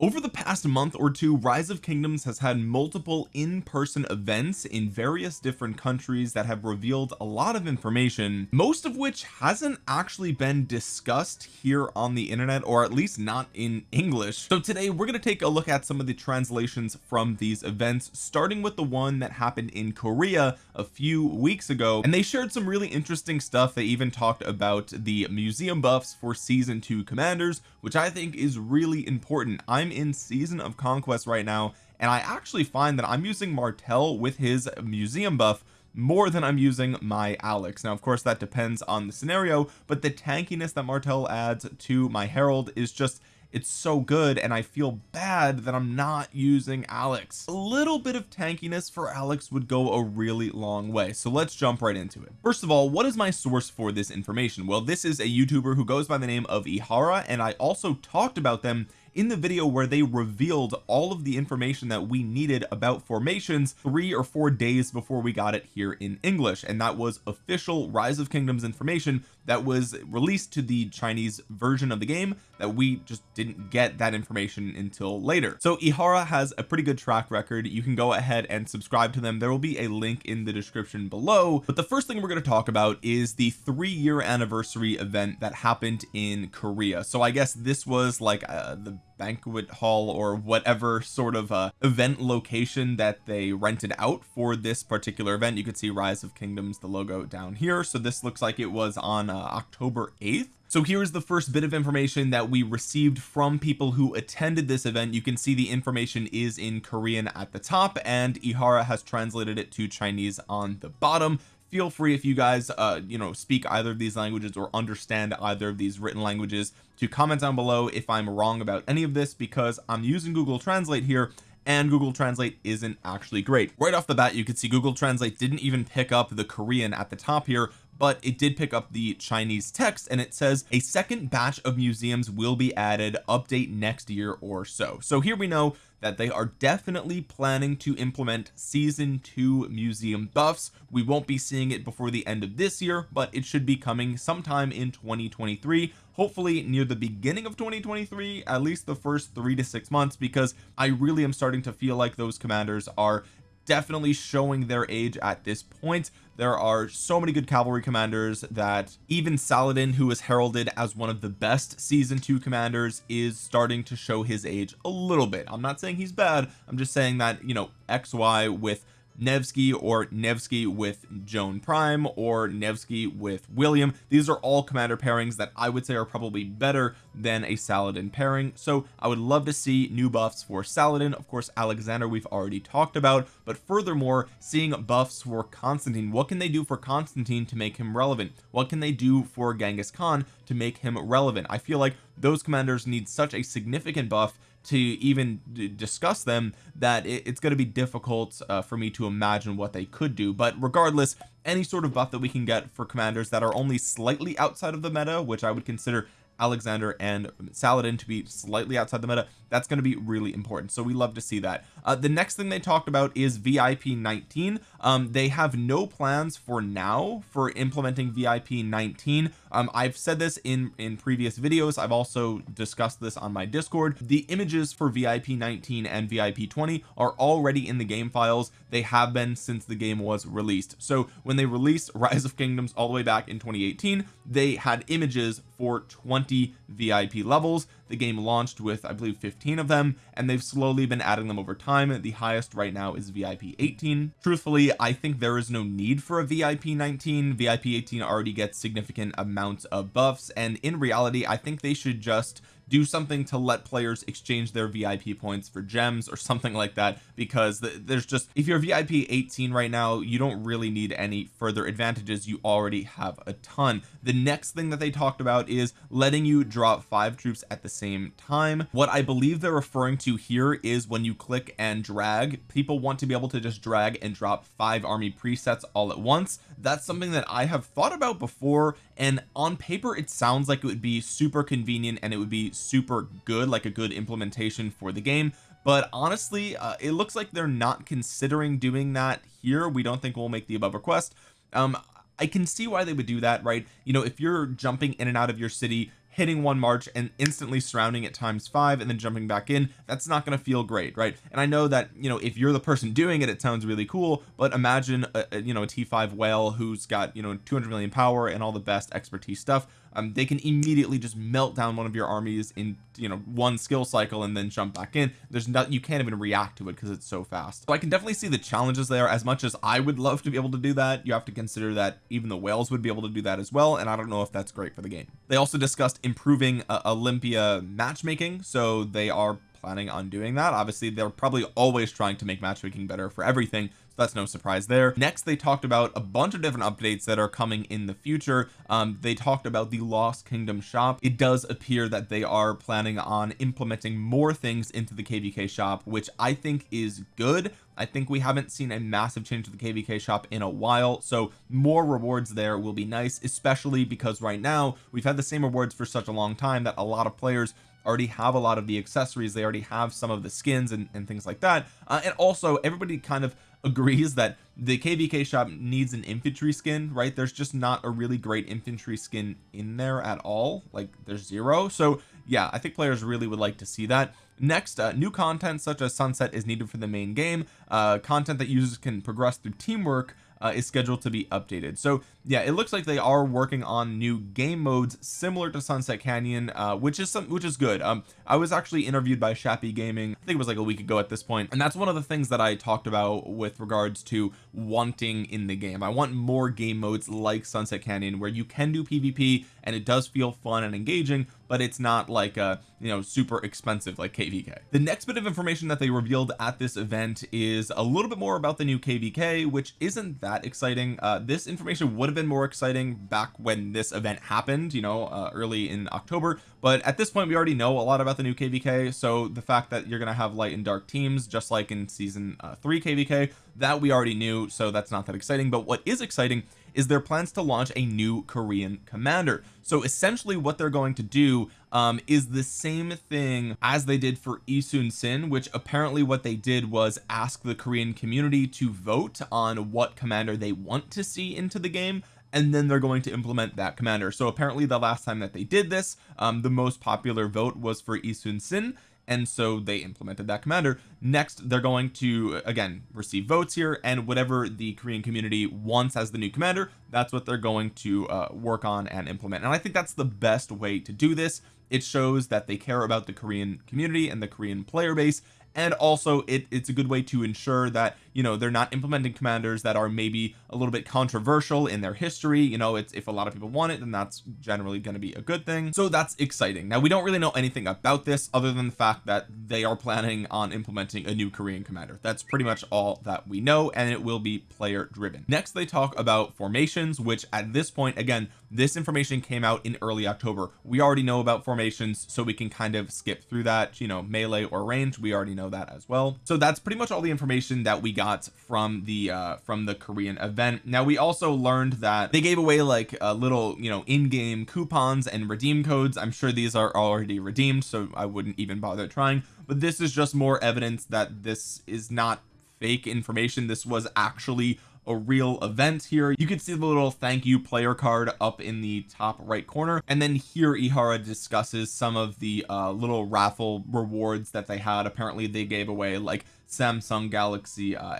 over the past month or two rise of kingdoms has had multiple in-person events in various different countries that have revealed a lot of information most of which hasn't actually been discussed here on the internet or at least not in English. So today we're going to take a look at some of the translations from these events starting with the one that happened in Korea a few weeks ago. And they shared some really interesting stuff. They even talked about the museum buffs for season 2 commanders which I think is really important. I'm I'm in season of conquest right now and I actually find that I'm using Martel with his museum buff more than I'm using my Alex. Now of course that depends on the scenario but the tankiness that Martel adds to my Herald is just it's so good and I feel bad that I'm not using Alex. A little bit of tankiness for Alex would go a really long way so let's jump right into it. First of all what is my source for this information? Well this is a youtuber who goes by the name of Ihara and I also talked about them in the video where they revealed all of the information that we needed about formations three or four days before we got it here in English. And that was official rise of kingdoms information that was released to the Chinese version of the game that we just didn't get that information until later. So Ihara has a pretty good track record. You can go ahead and subscribe to them. There will be a link in the description below. But the first thing we're going to talk about is the three year anniversary event that happened in Korea. So I guess this was like uh, the banquet hall or whatever sort of uh, event location that they rented out for this particular event. You could see rise of kingdoms the logo down here. So this looks like it was on uh, October 8th so here's the first bit of information that we received from people who attended this event. You can see the information is in Korean at the top and Ihara has translated it to Chinese on the bottom. Feel free if you guys uh you know speak either of these languages or understand either of these written languages to comment down below if I'm wrong about any of this because I'm using Google Translate here and Google Translate isn't actually great. Right off the bat you could see Google Translate didn't even pick up the Korean at the top here but it did pick up the Chinese text and it says a second batch of museums will be added update next year or so. So here we know that they are definitely planning to implement season 2 museum buffs. We won't be seeing it before the end of this year but it should be coming sometime in 2023 hopefully near the beginning of 2023 at least the first three to six months because I really am starting to feel like those commanders are definitely showing their age at this point. There are so many good cavalry commanders that even Saladin who is heralded as one of the best season 2 commanders is starting to show his age a little bit. I'm not saying he's bad. I'm just saying that you know XY with Nevsky or Nevsky with Joan Prime or Nevsky with William. These are all commander pairings that I would say are probably better than a Saladin pairing. So I would love to see new buffs for Saladin. Of course Alexander we've already talked about. But furthermore seeing buffs for Constantine what can they do for Constantine to make him relevant? What can they do for Genghis Khan to make him relevant? I feel like those commanders need such a significant buff to even discuss them that it's going to be difficult uh, for me to imagine what they could do. But regardless any sort of buff that we can get for commanders that are only slightly outside of the meta which I would consider Alexander and Saladin to be slightly outside the meta that's going to be really important. So we love to see that. Uh, the next thing they talked about is VIP 19 um, they have no plans for now for implementing VIP 19 um, I've said this in in previous videos. I've also discussed this on my discord. The images for VIP 19 and VIP 20 are already in the game files. They have been since the game was released. So when they released rise of kingdoms all the way back in 2018 they had images for 20 VIP levels. The game launched with I believe 15 of them and they've slowly been adding them over time. The highest right now is VIP 18 truthfully I think there is no need for a VIP 19 VIP 18 already gets significant amounts of buffs and in reality I think they should just do something to let players exchange their VIP points for gems or something like that because there's just if you're VIP 18 right now you don't really need any further advantages. You already have a ton. The next thing that they talked about is letting you drop five troops at the same time. What I believe they're referring to here is when you click and drag people want to be able to just drag and drop five army presets all at once that's something that I have thought about before and on paper it sounds like it would be super convenient and it would be super good like a good implementation for the game. But honestly uh, it looks like they're not considering doing that here. We don't think we'll make the above request. Um I can see why they would do that right? You know if you're jumping in and out of your city hitting one march and instantly surrounding it times five and then jumping back in that's not going to feel great right? And I know that you know if you're the person doing it it sounds really cool but imagine a, a, you know a t5 whale who's got you know 200 million power and all the best expertise stuff um, they can immediately just melt down one of your armies in you know one skill cycle and then jump back in. There's not you can't even react to it because it's so fast. So I can definitely see the challenges there. As much as I would love to be able to do that you have to consider that even the whales would be able to do that as well and I don't know if that's great for the game. They also discussed improving uh, Olympia matchmaking so they are planning on doing that. Obviously they're probably always trying to make matchmaking better for everything that's no surprise there. Next they talked about a bunch of different updates that are coming in the future. Um, they talked about the lost kingdom shop. It does appear that they are planning on implementing more things into the kvk shop which I think is good. I think we haven't seen a massive change to the kvk shop in a while so more rewards there will be nice especially because right now we've had the same rewards for such a long time that a lot of players already have a lot of the accessories. They already have some of the skins and, and things like that. Uh, and also everybody kind of agrees that the kvk shop needs an infantry skin right? There's just not a really great infantry skin in there at all. Like there's zero. So yeah I think players really would like to see that. Next uh, new content such as sunset is needed for the main game. Uh, content that users can progress through teamwork uh, is scheduled to be updated. So yeah it looks like they are working on new game modes similar to Sunset Canyon uh, which is some which is good. Um I was actually interviewed by Shappy Gaming I think it was like a week ago at this point and that's one of the things that I talked about with regards to wanting in the game. I want more game modes like Sunset Canyon where you can do PvP and it does feel fun and engaging but it's not like a you know super expensive like kvk the next bit of information that they revealed at this event is a little bit more about the new kvk which isn't that exciting. Uh, this information would have been more exciting back when this event happened you know uh, early in October but at this point we already know a lot about the new kvk so the fact that you're gonna have light and dark teams just like in season uh, 3 kvk that we already knew so that's not that exciting. But what is exciting is their plans to launch a new Korean commander. So essentially what they're going to do um, is the same thing as they did for Isun Sin which apparently what they did was ask the Korean community to vote on what commander they want to see into the game and then they're going to implement that commander. So apparently the last time that they did this um, the most popular vote was for Isun Sin and so they implemented that commander. Next they're going to again receive votes here and whatever the Korean community wants as the new commander that's what they're going to uh, work on and implement. And I think that's the best way to do this. It shows that they care about the Korean community and the Korean player base and also it, it's a good way to ensure that you know they're not implementing commanders that are maybe a little bit controversial in their history you know it's if a lot of people want it then that's generally going to be a good thing. So that's exciting. Now we don't really know anything about this other than the fact that they are planning on implementing a new Korean commander. That's pretty much all that we know and it will be player driven. Next they talk about formations which at this point again this information came out in early October. We already know about formations so we can kind of skip through that you know melee or range. We already know that as well. So that's pretty much all the information that we got from the uh from the Korean event. Now we also learned that they gave away like a little you know in-game coupons and redeem codes. I'm sure these are already redeemed so I wouldn't even bother trying. But this is just more evidence that this is not fake information. This was actually a real event here. You can see the little thank you player card up in the top right corner. And then here Ihara discusses some of the uh, little raffle rewards that they had. Apparently they gave away like Samsung Galaxy uh,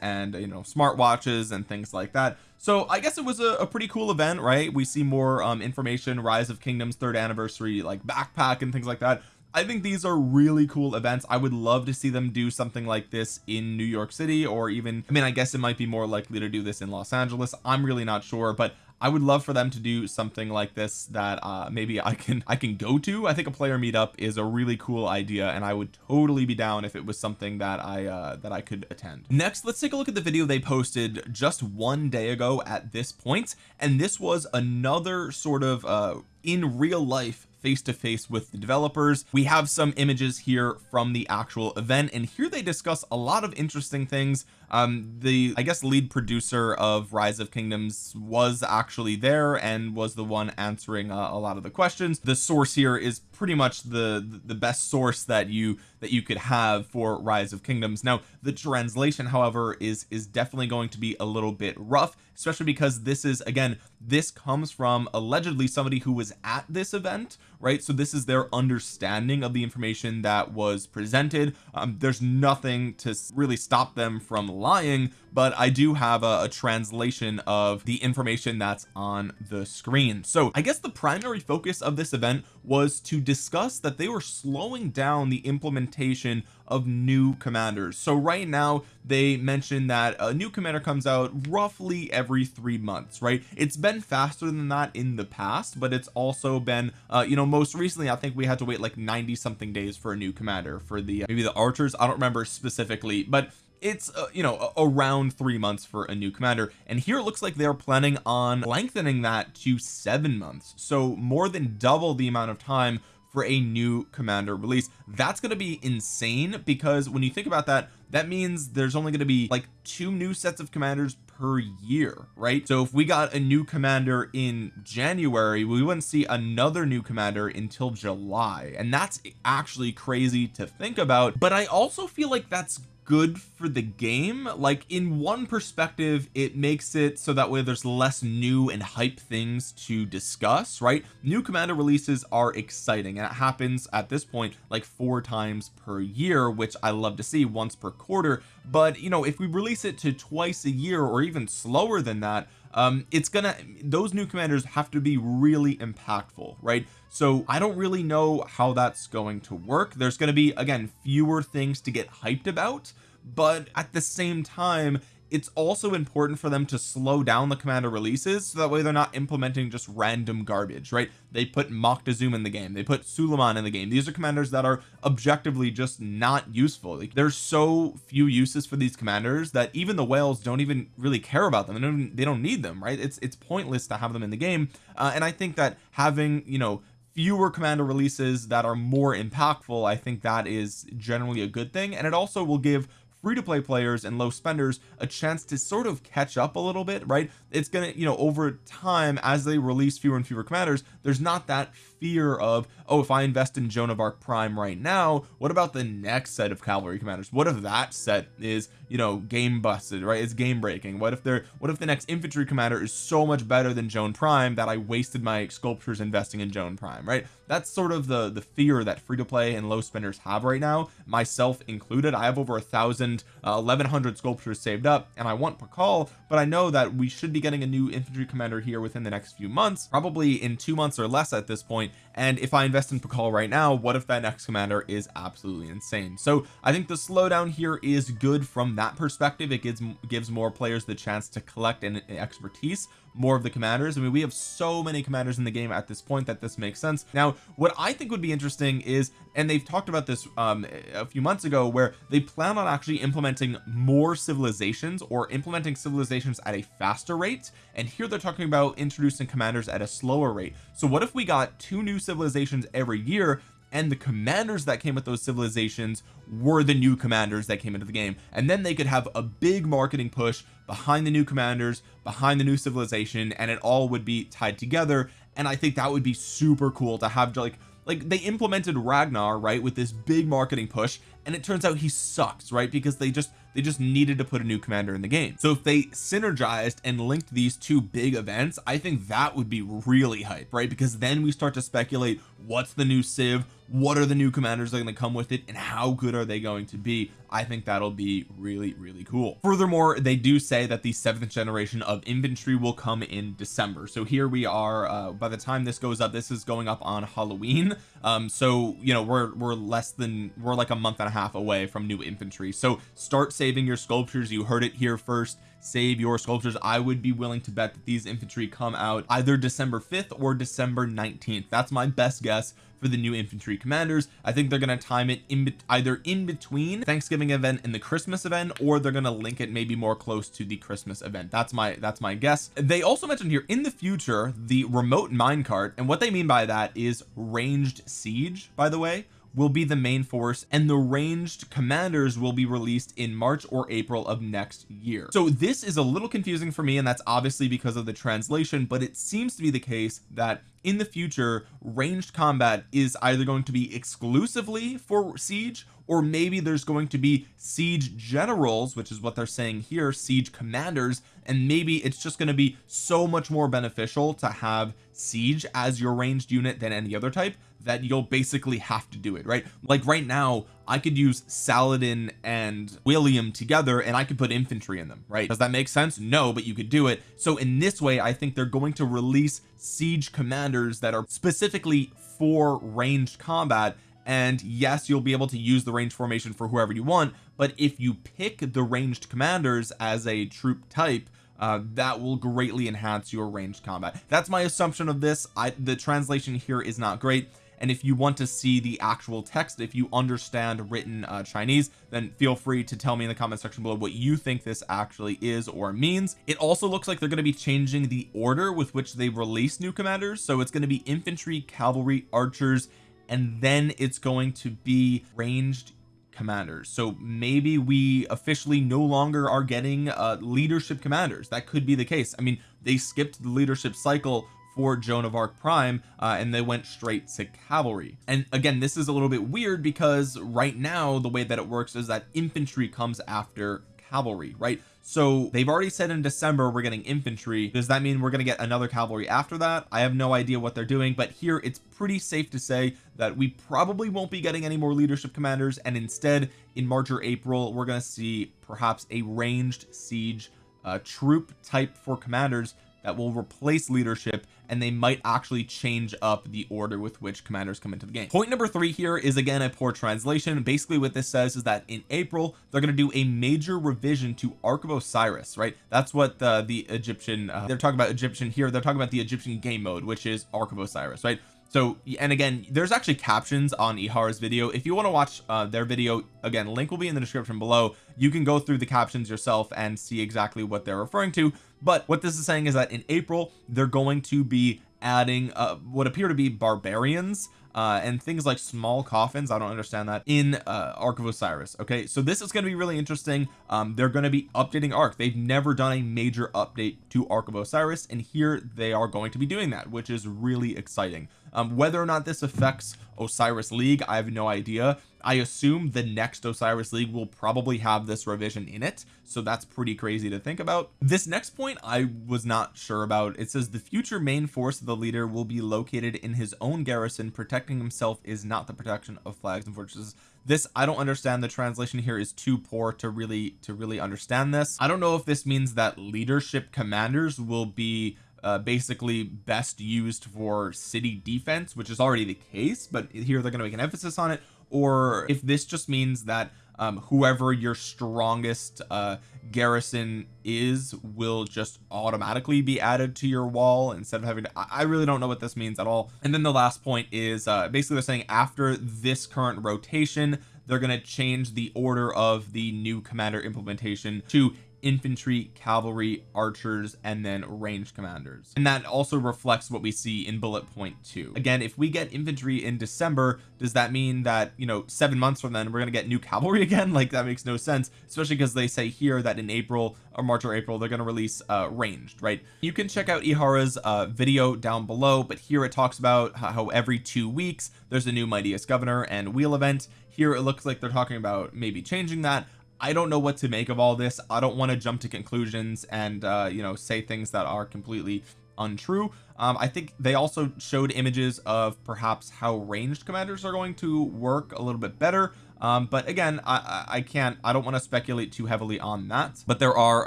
and you know smartwatches and things like that. So I guess it was a, a pretty cool event right? We see more um, information rise of kingdoms third anniversary like backpack and things like that I think these are really cool events. I would love to see them do something like this in New York City or even I mean I guess it might be more likely to do this in Los Angeles. I'm really not sure but I would love for them to do something like this that uh maybe I can I can go to. I think a player meetup is a really cool idea and I would totally be down if it was something that I uh that I could attend. Next let's take a look at the video they posted just one day ago at this point and this was another sort of uh in real life face to face with the developers. We have some images here from the actual event and here they discuss a lot of interesting things. Um the I guess lead producer of rise of kingdoms was actually there and was the one answering uh, a lot of the questions. The source here is pretty much the the best source that you that you could have for rise of kingdoms. Now the translation however is is definitely going to be a little bit rough especially because this is again this comes from allegedly somebody who was at this event right? So this is their understanding of the information that was presented. Um, there's nothing to really stop them from lying but I do have a, a translation of the information that's on the screen. So I guess the primary focus of this event was to discuss that they were slowing down the implementation of new commanders. So right now they mentioned that a new commander comes out roughly every three months right? It's been faster than that in the past but it's also been uh you know most recently I think we had to wait like 90 something days for a new commander for the uh, maybe the archers. I don't remember specifically but it's uh, you know around three months for a new commander. And here it looks like they're planning on lengthening that to seven months. So more than double the amount of time for a new commander release. That's going to be insane because when you think about that that means there's only going to be like two new sets of commanders per year right? So if we got a new commander in January we wouldn't see another new commander until July. And that's actually crazy to think about. But I also feel like that's good for the game. Like in one perspective it makes it so that way there's less new and hype things to discuss right? New commander releases are exciting and it happens at this point like four times per year which I love to see once per quarter but you know if we release it to twice a year or even slower than that um it's gonna those new commanders have to be really impactful right? So I don't really know how that's going to work. There's going to be again fewer things to get hyped about but at the same time it's also important for them to slow down the commander releases so that way they're not implementing just random garbage right? They put Moctezuma in the game. They put Suleiman in the game. These are commanders that are objectively just not useful. Like there's so few uses for these commanders that even the whales don't even really care about them. They don't, they don't need them right? It's it's pointless to have them in the game. Uh, and I think that having you know fewer commander releases that are more impactful I think that is generally a good thing. And it also will give free to play players and low spenders a chance to sort of catch up a little bit right? It's gonna you know over time as they release fewer and fewer commanders there's not that fear of oh if I invest in Joan of Arc Prime right now what about the next set of cavalry commanders? What if that set is you know game busted right? It's game breaking. What if they're what if the next infantry commander is so much better than Joan Prime that I wasted my sculptures investing in Joan Prime right? That's sort of the the fear that free to play and low spenders have right now myself included. I have over a thousand uh, 1100 sculptures saved up and I want Pakal but I know that we should be getting a new infantry commander here within the next few months probably in two months or less at this point and if I invest in Pakal right now what if that next commander is absolutely insane? So I think the slowdown here is good from that perspective. It gives gives more players the chance to collect an expertise more of the commanders. I mean we have so many commanders in the game at this point that this makes sense. Now what I think would be interesting is and they've talked about this um a few months ago where they plan on actually implementing more civilizations or implementing civilizations at a faster rate. And here they're talking about introducing commanders at a slower rate. So what if we got two new civilizations every year and the commanders that came with those civilizations were the new commanders that came into the game. And then they could have a big marketing push behind the new commanders behind the new civilization and it all would be tied together. And I think that would be super cool to have like like they implemented Ragnar right with this big marketing push and it turns out he sucks right? Because they just they just needed to put a new commander in the game. So if they synergized and linked these two big events I think that would be really hype right? Because then we start to speculate what's the new civ what are the new commanders that are going to come with it and how good are they going to be? I think that'll be really really cool. Furthermore they do say that the seventh generation of infantry will come in December. So here we are uh, by the time this goes up this is going up on Halloween. Um so you know we're we're less than we're like a month and a half away from new infantry. So start saving your sculptures. You heard it here first. Save your sculptures. I would be willing to bet that these infantry come out either December 5th or December 19th that's my best guess for the new infantry commanders. I think they're going to time it in either in between Thanksgiving event and the Christmas event or they're going to link it maybe more close to the Christmas event. That's my that's my guess. They also mentioned here in the future the remote minecart and what they mean by that is ranged siege by the way will be the main force and the ranged commanders will be released in March or April of next year. So this is a little confusing for me and that's obviously because of the translation but it seems to be the case that in the future ranged combat is either going to be exclusively for siege or maybe there's going to be siege generals which is what they're saying here siege commanders and maybe it's just going to be so much more beneficial to have siege as your ranged unit than any other type that you'll basically have to do it right? Like right now I could use Saladin and William together and I could put infantry in them right? Does that make sense? No but you could do it. So in this way I think they're going to release siege commanders that are specifically for ranged combat. And yes you'll be able to use the range formation for whoever you want but if you pick the ranged commanders as a troop type uh, that will greatly enhance your ranged combat. That's my assumption of this. I the translation here is not great and if you want to see the actual text if you understand written uh, Chinese then feel free to tell me in the comment section below what you think this actually is or means. It also looks like they're going to be changing the order with which they release new commanders. So it's going to be infantry cavalry archers and then it's going to be ranged commanders. So maybe we officially no longer are getting uh leadership commanders. That could be the case. I mean they skipped the leadership cycle for Joan of Arc Prime uh, and they went straight to cavalry. And again this is a little bit weird because right now the way that it works is that infantry comes after cavalry right? So they've already said in December we're getting infantry. Does that mean we're going to get another cavalry after that? I have no idea what they're doing but here it's pretty safe to say that we probably won't be getting any more leadership commanders and instead in March or April we're going to see perhaps a ranged siege uh, troop type for commanders that will replace leadership and they might actually change up the order with which commanders come into the game. Point number three here is again a poor translation. Basically what this says is that in April they're going to do a major revision to Ark of Osiris right? That's what the the Egyptian uh, they're talking about Egyptian here. They're talking about the Egyptian game mode which is Ark of Osiris right? So and again there's actually captions on Ihara's video. If you want to watch uh, their video again link will be in the description below. You can go through the captions yourself and see exactly what they're referring to but what this is saying is that in April they're going to be adding uh, what appear to be barbarians uh, and things like small coffins. I don't understand that in uh, Ark of Osiris. Okay so this is going to be really interesting. Um, they're going to be updating Ark. They've never done a major update to Ark of Osiris and here they are going to be doing that which is really exciting. Um, whether or not this affects Osiris League I have no idea I assume the next Osiris League will probably have this revision in it so that's pretty crazy to think about. This next point I was not sure about. It says the future main force of the leader will be located in his own garrison. Protecting himself is not the protection of flags and fortresses. This I don't understand. The translation here is too poor to really to really understand this. I don't know if this means that leadership commanders will be uh, basically best used for city defense which is already the case but here they're going to make an emphasis on it or if this just means that um, whoever your strongest uh, garrison is will just automatically be added to your wall instead of having to I really don't know what this means at all. And then the last point is uh, basically they're saying after this current rotation they're going to change the order of the new commander implementation to infantry cavalry archers and then ranged commanders. And that also reflects what we see in bullet point two. Again if we get infantry in December does that mean that you know seven months from then we're going to get new cavalry again? Like that makes no sense especially because they say here that in April or March or April they're going to release uh ranged right? You can check out Ihara's uh video down below but here it talks about how every two weeks there's a new mightiest governor and wheel event. Here it looks like they're talking about maybe changing that I don't know what to make of all this. I don't want to jump to conclusions and uh you know say things that are completely untrue. Um I think they also showed images of perhaps how ranged commanders are going to work a little bit better um but again I I can't I don't want to speculate too heavily on that but there are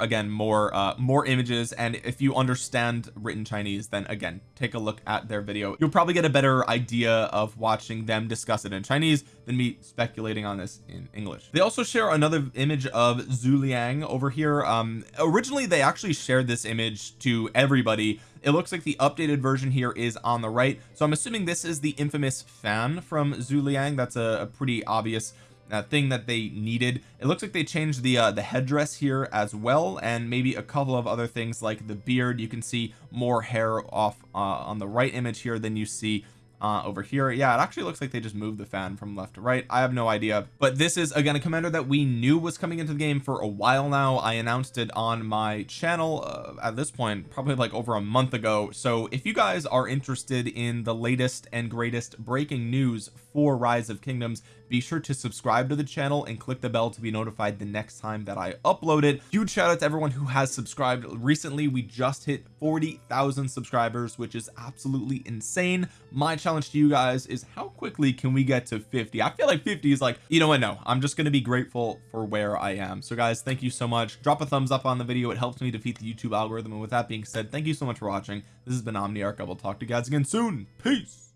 again more uh more images and if you understand written Chinese then again take a look at their video. You'll probably get a better idea of watching them discuss it in Chinese than me speculating on this in English. They also share another image of Zhu Liang over here. Um originally they actually shared this image to everybody. It looks like the updated version here is on the right. So I'm assuming this is the infamous fan from Zhu Liang. That's a, a pretty obvious uh, thing that they needed. It looks like they changed the uh, the headdress here as well and maybe a couple of other things like the beard. You can see more hair off uh, on the right image here than you see uh over here. Yeah it actually looks like they just moved the fan from left to right. I have no idea. But this is again a commander that we knew was coming into the game for a while now. I announced it on my channel uh, at this point probably like over a month ago. So if you guys are interested in the latest and greatest breaking news for rise of kingdoms be sure to subscribe to the channel and click the bell to be notified the next time that I upload it. Huge shout out to everyone who has subscribed. Recently we just hit 40,000 subscribers which is absolutely insane. My challenge to you guys is how quickly can we get to 50 I feel like 50 is like you know what no I'm just going to be grateful for where I am. So guys thank you so much. Drop a thumbs up on the video. It helps me defeat the YouTube algorithm. And with that being said thank you so much for watching. This has been Omniarch. I will talk to you guys again soon. Peace